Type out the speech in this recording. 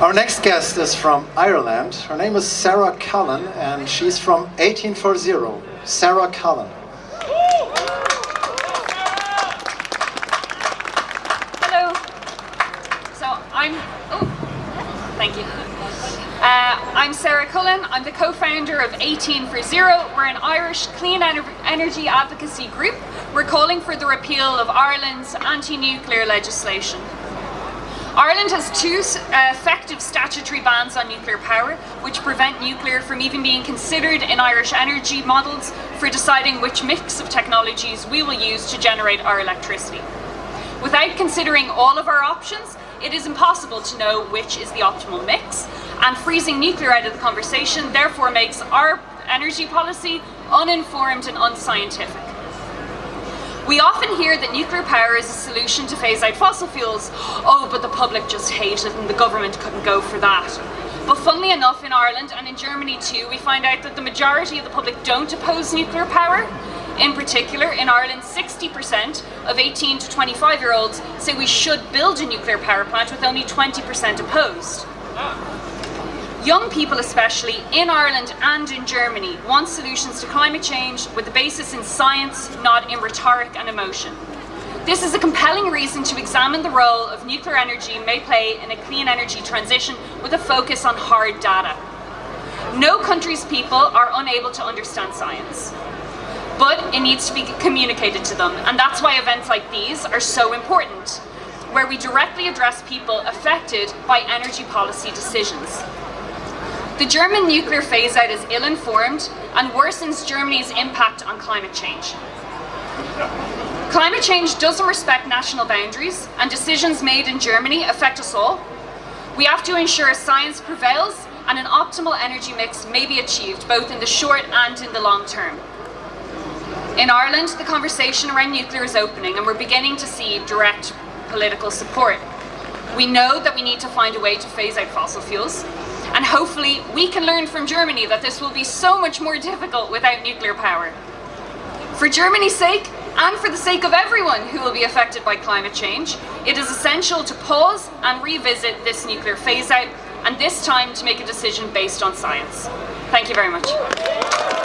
Our next guest is from Ireland. Her name is Sarah Cullen and she's from 1840. Sarah Cullen. Hello. So I'm, oh, thank you. Uh, I'm Sarah Cullen. I'm the co-founder of 18 for Zero. We're an Irish clean ener energy advocacy group. We're calling for the repeal of Ireland's anti-nuclear legislation. Ireland has two uh, effective statutory bans on nuclear power, which prevent nuclear from even being considered in Irish energy models for deciding which mix of technologies we will use to generate our electricity. Without considering all of our options, it is impossible to know which is the optimal mix, and freezing nuclear out of the conversation therefore makes our energy policy uninformed and unscientific. We often hear that nuclear power is a solution to phase out fossil fuels. Oh, but the public just hate it and the government couldn't go for that. But funnily enough, in Ireland and in Germany too, we find out that the majority of the public don't oppose nuclear power. In particular, in Ireland, 60% of 18 to 25 year olds say we should build a nuclear power plant with only 20% opposed. Young people especially, in Ireland and in Germany, want solutions to climate change with a basis in science, not in rhetoric and emotion. This is a compelling reason to examine the role of nuclear energy may play in a clean energy transition with a focus on hard data. No country's people are unable to understand science, but it needs to be communicated to them, and that's why events like these are so important, where we directly address people affected by energy policy decisions. The German nuclear phase-out is ill-informed and worsens Germany's impact on climate change. Climate change doesn't respect national boundaries and decisions made in Germany affect us all. We have to ensure science prevails and an optimal energy mix may be achieved both in the short and in the long term. In Ireland, the conversation around nuclear is opening and we're beginning to see direct political support. We know that we need to find a way to phase out fossil fuels and hopefully we can learn from Germany that this will be so much more difficult without nuclear power. For Germany's sake, and for the sake of everyone who will be affected by climate change, it is essential to pause and revisit this nuclear phase out, and this time to make a decision based on science. Thank you very much.